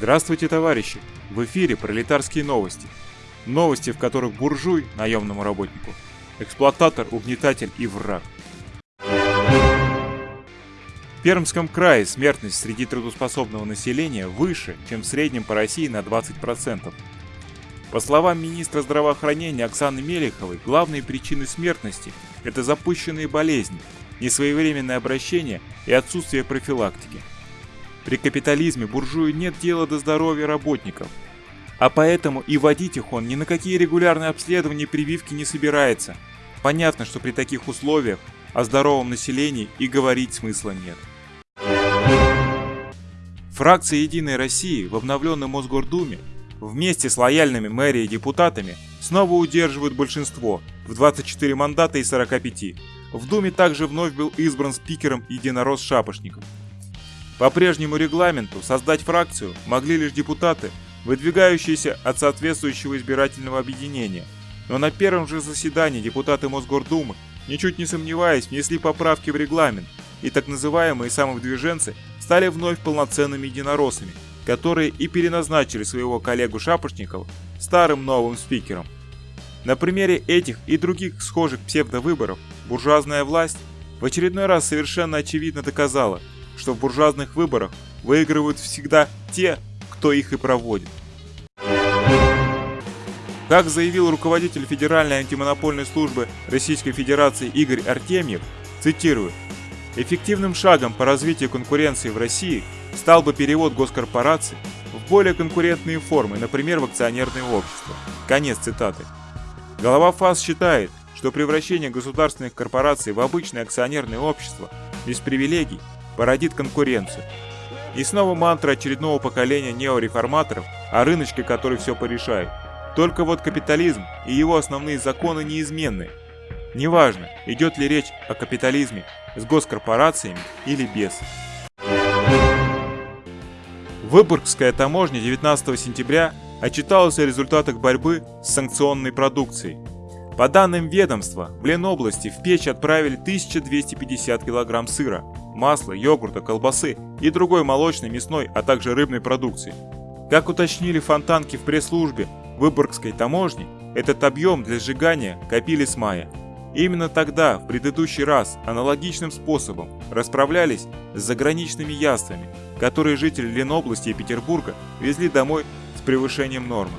Здравствуйте, товарищи! В эфире пролетарские новости. Новости, в которых буржуй наемному работнику, эксплуататор, угнетатель и враг. В Пермском крае смертность среди трудоспособного населения выше, чем в среднем по России на 20%. По словам министра здравоохранения Оксаны Мелеховой, главные причины смертности – это запущенные болезни, несвоевременное обращение и отсутствие профилактики. При капитализме буржую нет дела до здоровья работников, а поэтому и водить их он ни на какие регулярные обследования и прививки не собирается. Понятно, что при таких условиях о здоровом населении и говорить смысла нет. Фракция «Единой России» в обновленном Мосгордуме вместе с лояльными мэрией депутатами снова удерживают большинство в 24 мандата из 45. В Думе также вновь был избран спикером единорос Шапошников. По прежнему регламенту создать фракцию могли лишь депутаты, выдвигающиеся от соответствующего избирательного объединения. Но на первом же заседании депутаты Мосгордумы, ничуть не сомневаясь, внесли поправки в регламент, и так называемые самовыдвиженцы стали вновь полноценными единороссами, которые и переназначили своего коллегу Шапошникова старым новым спикером. На примере этих и других схожих псевдовыборов буржуазная власть в очередной раз совершенно очевидно доказала, что в буржуазных выборах выигрывают всегда те, кто их и проводит. Как заявил руководитель Федеральной антимонопольной службы Российской Федерации Игорь Артемьев, цитирую, Эффективным шагом по развитию конкуренции в России стал бы перевод госкорпораций в более конкурентные формы, например, в акционерное общество. Конец цитаты. Голова ФАС считает, что превращение государственных корпораций в обычное акционерное общество без привилегий породит конкуренцию. И снова мантра очередного поколения неореформаторов о рыночке, который все порешает. Только вот капитализм и его основные законы неизменны. Неважно, идет ли речь о капитализме с госкорпорациями или без. Выборгская таможня 19 сентября отчиталась о результатах борьбы с санкционной продукцией. По данным ведомства, в Ленобласти в печь отправили 1250 кг сыра, масла, йогурта, колбасы и другой молочной, мясной, а также рыбной продукции. Как уточнили фонтанки в пресс-службе Выборгской таможни, этот объем для сжигания копили с мая. Именно тогда, в предыдущий раз, аналогичным способом расправлялись с заграничными яствами, которые жители Ленобласти и Петербурга везли домой с превышением нормы.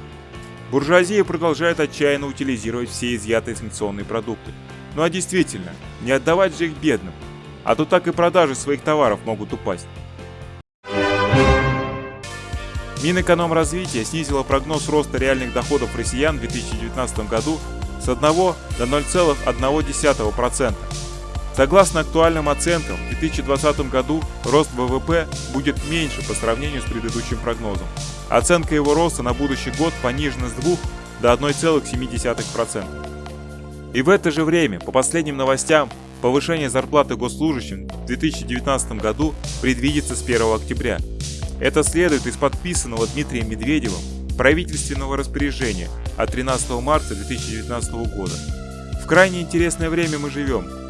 Буржуазия продолжает отчаянно утилизировать все изъятые санкционные продукты. Ну а действительно, не отдавать же их бедным, а то так и продажи своих товаров могут упасть. Минэкономразвития снизила прогноз роста реальных доходов россиян в 2019 году с 1 до 0,1%. Согласно актуальным оценкам, в 2020 году рост ВВП будет меньше по сравнению с предыдущим прогнозом. Оценка его роста на будущий год понижена с 2 до 1,7%. И в это же время, по последним новостям, повышение зарплаты госслужащим в 2019 году предвидится с 1 октября. Это следует из подписанного Дмитрием Медведевым правительственного распоряжения от 13 марта 2019 года. В крайне интересное время мы живем.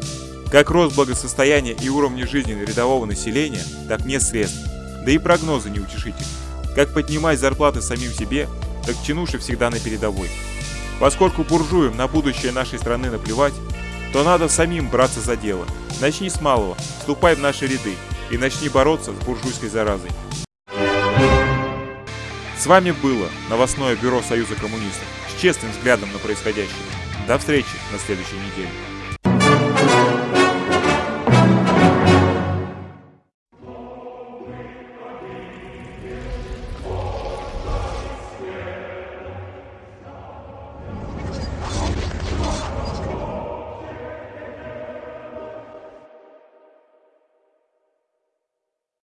Как рост благосостояния и уровня жизни рядового населения, так нет средств. Да и прогнозы не утешительны. Как поднимать зарплаты самим себе, так чинуши всегда на передовой. Поскольку буржуям на будущее нашей страны наплевать, то надо самим браться за дело. Начни с малого, вступай в наши ряды и начни бороться с буржуйской заразой. С вами было новостное бюро Союза коммунистов с честным взглядом на происходящее. До встречи на следующей неделе.